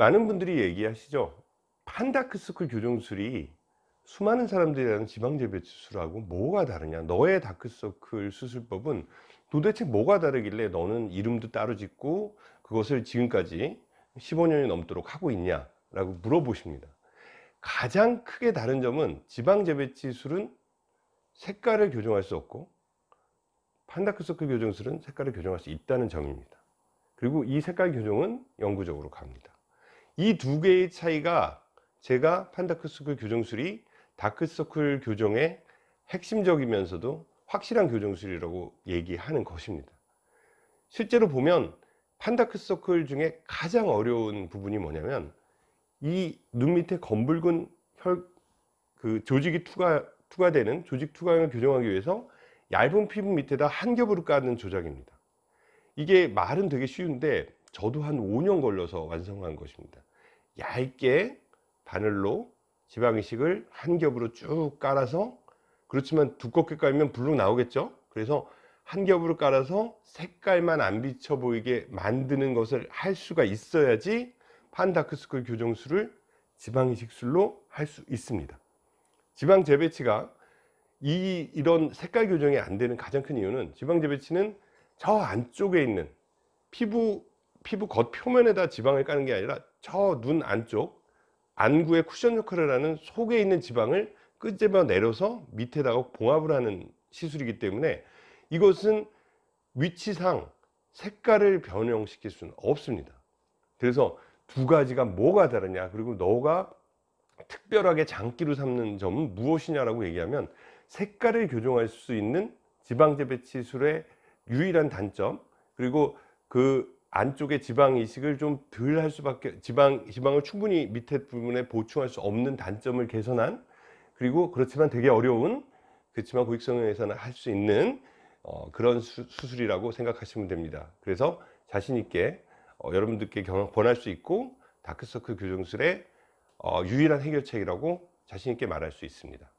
많은 분들이 얘기하시죠. 판다크서클 교정술이 수많은 사람들이 하는 지방재배 수술하고 뭐가 다르냐? 너의 다크서클 수술법은 도대체 뭐가 다르길래 너는 이름도 따로 짓고 그것을 지금까지 15년이 넘도록 하고 있냐 라고 물어보십니다. 가장 크게 다른 점은 지방재배치술은 색깔을 교정할 수 없고 판다크서클 교정술은 색깔을 교정할 수 있다는 점입니다. 그리고 이 색깔 교정은 영구적으로 갑니다 이 두 개의 차이가 제가 판다크서클 교정술이 다크서클 교정의 핵심적이면서도 확실한 교정술이라고 얘기하는 것입니다. 실제로 보면 판다크서클 중에 가장 어려운 부분이 뭐냐면 이 눈 밑에 검붉은 혈, 그 조직이 투과, 투과되는 조직 투과형을 교정하기 위해서 얇은 피부 밑에다 한 겹으로 까는 조작입니다. 이게 말은 되게 쉬운데 저도 한 5년 걸려서 완성한 것입니다 얇게 바늘로 지방이식을 한 겹으로 쭉 깔아서 그렇지만 두껍게 깔면 블룩 나오겠죠? 그래서 한 겹으로 깔아서 색깔만 안 비쳐 보이게 만드는 것을 할 수가 있어야지 판다크스쿨 교정술을 지방이식술로 할 수 있습니다. 지방 재배치가 이, 이런 색깔 교정이 안 되는 가장 큰 이유는 지방 재배치는 저 안쪽에 있는 피부 피부 겉 표면에다 지방을 까는 게 아니라 저 눈 안쪽 안구의 쿠션 역할을 하는 속에 있는 지방을 끄집어 내려서 밑에다가 봉합을 하는 시술이기 때문에 이것은 위치상 색깔을 변형시킬 수는 없습니다. 그래서 두 가지가 뭐가 다르냐 그리고 너가 특별하게 장기로 삼는 점은 무엇이냐라고 얘기하면 색깔을 교정할 수 있는 지방재배치술의 유일한 단점 그리고 그 안쪽에 지방 이식을 좀 덜 할 수밖에 지방 지방을 충분히 밑에 부분에 보충할 수 없는 단점을 개선한 그리고 그렇지만 되게 어려운 그렇지만 고익성형에서는 할 수 있는 어, 그런 수, 술이라고 생각하시면 됩니다. 그래서 자신 있게 어, 여러분들께 경험 권할 수 있고 다크서클 교정술의 어, 유일한 해결책이라고 자신 있게 말할 수 있습니다